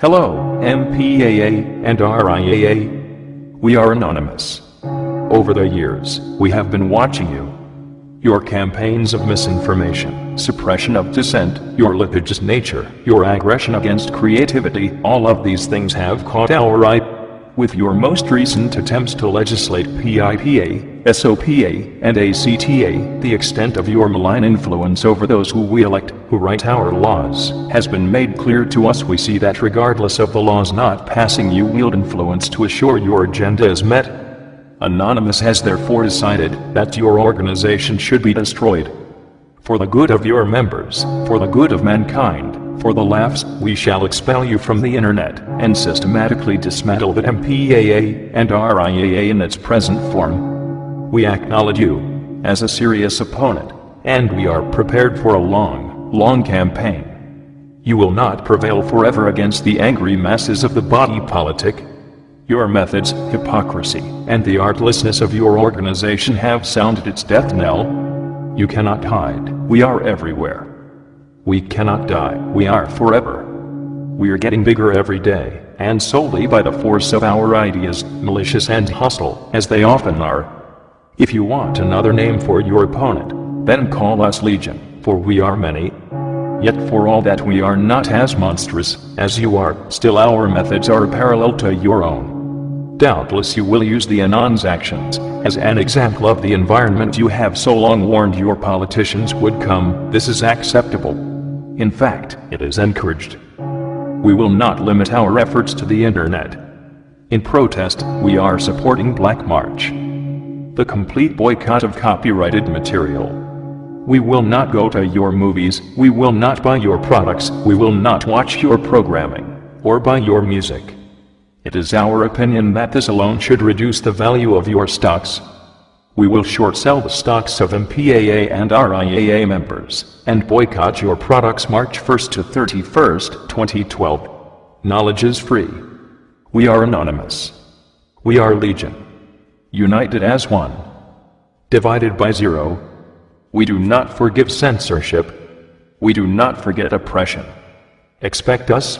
Hello, MPAA and RIAA. We are anonymous. Over the years, we have been watching you. Your campaigns of misinformation, suppression of dissent, your litigious nature, your aggression against creativity, all of these things have caught our eye with your most recent attempts to legislate PIPA, SOPA, and ACTA, the extent of your malign influence over those who we elect, who write our laws, has been made clear to us we see that regardless of the laws not passing you wield influence to assure your agenda is met. Anonymous has therefore decided that your organization should be destroyed. For the good of your members, for the good of mankind, for the laughs, we shall expel you from the internet and systematically dismantle the MPAA and RIAA in its present form. We acknowledge you as a serious opponent, and we are prepared for a long, long campaign. You will not prevail forever against the angry masses of the body politic. Your methods, hypocrisy, and the artlessness of your organization have sounded its death knell. You cannot hide. We are everywhere. We cannot die, we are forever. We are getting bigger every day, and solely by the force of our ideas, malicious and hostile, as they often are. If you want another name for your opponent, then call us Legion, for we are many. Yet for all that we are not as monstrous as you are, still our methods are parallel to your own. Doubtless you will use the Anon's actions as an example of the environment you have so long warned your politicians would come. This is acceptable. In fact, it is encouraged. We will not limit our efforts to the internet. In protest, we are supporting Black March. The complete boycott of copyrighted material. We will not go to your movies, we will not buy your products, we will not watch your programming, or buy your music. It is our opinion that this alone should reduce the value of your stocks, we will short sell the stocks of MPAA and RIAA members, and boycott your products March 1st to 31st, 2012. Knowledge is free. We are anonymous. We are legion. United as one. Divided by zero. We do not forgive censorship. We do not forget oppression. Expect us,